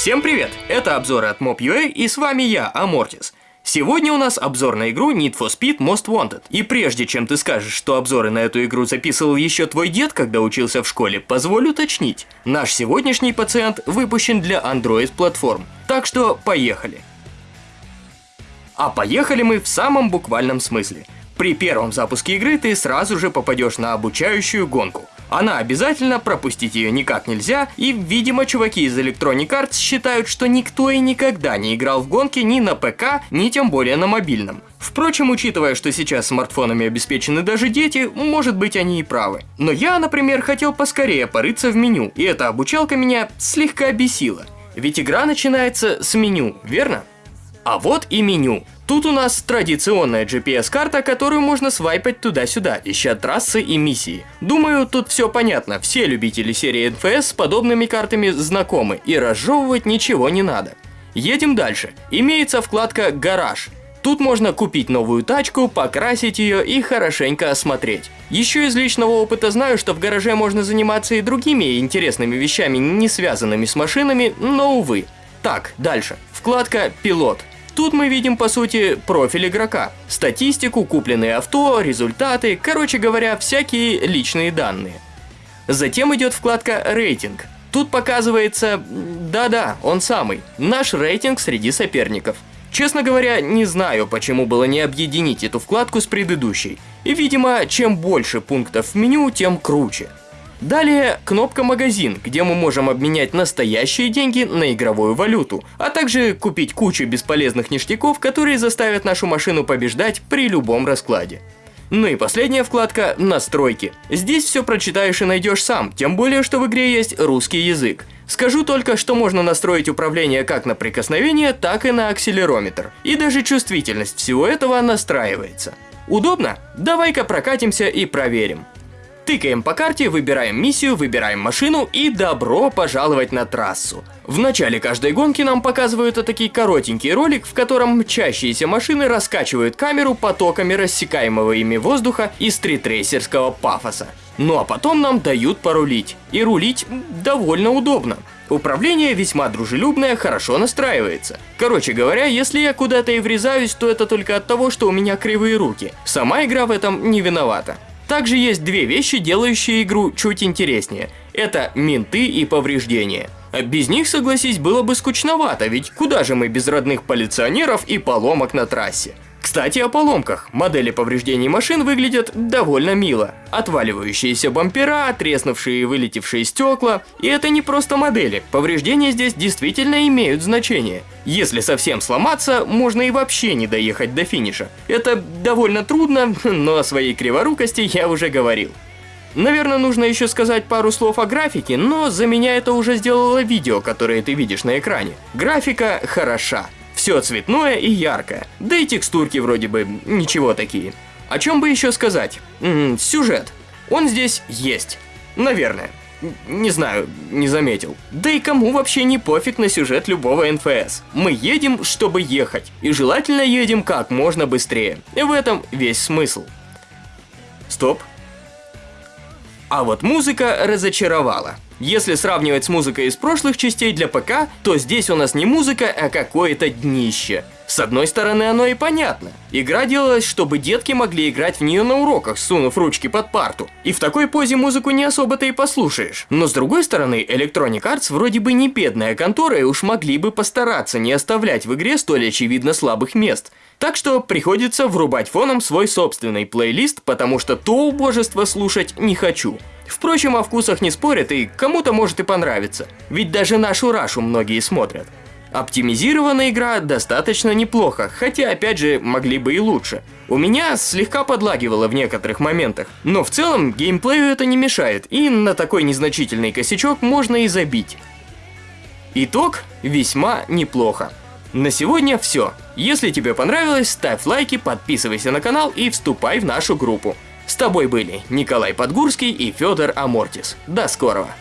Всем привет! Это обзоры от Mob.ua и с вами я, Амортис. Сегодня у нас обзор на игру Need for Speed Most Wanted. И прежде чем ты скажешь, что обзоры на эту игру записывал еще твой дед, когда учился в школе, позволь уточнить. Наш сегодняшний пациент выпущен для Android-платформ. Так что поехали. А поехали мы в самом буквальном смысле. При первом запуске игры ты сразу же попадешь на обучающую гонку – она обязательно, пропустить ее никак нельзя, и, видимо, чуваки из Electronic Arts считают, что никто и никогда не играл в гонки ни на ПК, ни тем более на мобильном. Впрочем, учитывая, что сейчас смартфонами обеспечены даже дети, может быть они и правы. Но я, например, хотел поскорее порыться в меню, и эта обучалка меня слегка бесила. Ведь игра начинается с меню, верно? А вот и меню. Тут у нас традиционная GPS-карта, которую можно свайпать туда-сюда, ища трассы и миссии. Думаю, тут все понятно, все любители серии NFS с подобными картами знакомы, и разжевывать ничего не надо. Едем дальше. Имеется вкладка «Гараж». Тут можно купить новую тачку, покрасить ее и хорошенько осмотреть. Еще из личного опыта знаю, что в гараже можно заниматься и другими интересными вещами, не связанными с машинами, но увы. Так, дальше. Вкладка «Пилот». Тут мы видим, по сути, профиль игрока, статистику, купленные авто, результаты, короче говоря, всякие личные данные. Затем идет вкладка «Рейтинг». Тут показывается, да-да, он самый, наш рейтинг среди соперников. Честно говоря, не знаю, почему было не объединить эту вкладку с предыдущей. И, видимо, чем больше пунктов в меню, тем круче. Далее кнопка «Магазин», где мы можем обменять настоящие деньги на игровую валюту, а также купить кучу бесполезных ништяков, которые заставят нашу машину побеждать при любом раскладе. Ну и последняя вкладка «Настройки». Здесь все прочитаешь и найдешь сам, тем более, что в игре есть русский язык. Скажу только, что можно настроить управление как на прикосновение, так и на акселерометр. И даже чувствительность всего этого настраивается. Удобно? Давай-ка прокатимся и проверим. Тыкаем по карте, выбираем миссию, выбираем машину и добро пожаловать на трассу. В начале каждой гонки нам показывают такой коротенький ролик, в котором мчащиеся машины раскачивают камеру потоками рассекаемого ими воздуха и стритрейсерского пафоса. Ну а потом нам дают порулить. И рулить довольно удобно. Управление весьма дружелюбное, хорошо настраивается. Короче говоря, если я куда-то и врезаюсь, то это только от того, что у меня кривые руки. Сама игра в этом не виновата. Также есть две вещи, делающие игру чуть интереснее. Это менты и повреждения. Без них, согласись, было бы скучновато, ведь куда же мы без родных полиционеров и поломок на трассе? Кстати, о поломках. Модели повреждений машин выглядят довольно мило. Отваливающиеся бампера, треснувшие и вылетевшие стекла. И это не просто модели. Повреждения здесь действительно имеют значение. Если совсем сломаться, можно и вообще не доехать до финиша. Это довольно трудно, но о своей криворукости я уже говорил. Наверное, нужно еще сказать пару слов о графике, но за меня это уже сделало видео, которое ты видишь на экране. Графика хороша. Все цветное и яркое. Да и текстурки вроде бы ничего такие. О чем бы еще сказать? М -м, сюжет. Он здесь есть. Наверное. Не знаю, не заметил. Да и кому вообще не пофиг на сюжет любого НФС. Мы едем, чтобы ехать. И желательно едем как можно быстрее. И в этом весь смысл. Стоп. А вот музыка разочаровала. Если сравнивать с музыкой из прошлых частей для ПК, то здесь у нас не музыка, а какое-то днище. С одной стороны, оно и понятно. Игра делалась, чтобы детки могли играть в нее на уроках, сунув ручки под парту. И в такой позе музыку не особо-то и послушаешь. Но с другой стороны, Electronic Arts вроде бы не бедная контора и уж могли бы постараться не оставлять в игре столь очевидно слабых мест. Так что приходится врубать фоном свой собственный плейлист, потому что то убожество слушать не хочу. Впрочем, о вкусах не спорят, и кому-то может и понравиться. Ведь даже нашу Рашу многие смотрят. Оптимизированная игра достаточно неплохо, хотя опять же могли бы и лучше. У меня слегка подлагивало в некоторых моментах, но в целом геймплею это не мешает, и на такой незначительный косячок можно и забить. Итог весьма неплохо. На сегодня все. Если тебе понравилось, ставь лайки, подписывайся на канал и вступай в нашу группу. С тобой были Николай Подгурский и Федор Амортис. До скорого!